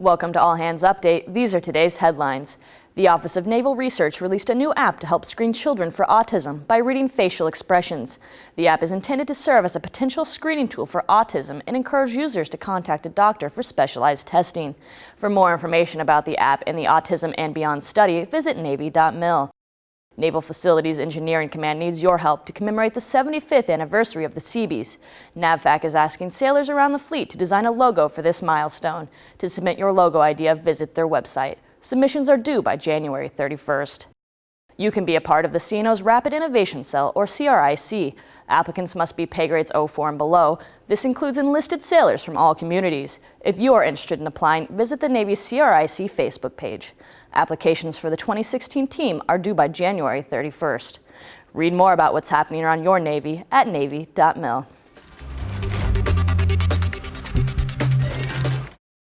Welcome to All Hands Update. These are today's headlines. The Office of Naval Research released a new app to help screen children for autism by reading facial expressions. The app is intended to serve as a potential screening tool for autism and encourage users to contact a doctor for specialized testing. For more information about the app and the Autism and Beyond study, visit Navy.mil. Naval Facilities Engineering Command needs your help to commemorate the 75th anniversary of the Seabees. NAVFAC is asking sailors around the fleet to design a logo for this milestone. To submit your logo idea, visit their website. Submissions are due by January 31st. You can be a part of the CNO's Rapid Innovation Cell, or CRIC. Applicants must be pay grades 04 and below. This includes enlisted sailors from all communities. If you are interested in applying, visit the Navy CRIC Facebook page. Applications for the 2016 team are due by January 31st. Read more about what's happening around your Navy at Navy.mil.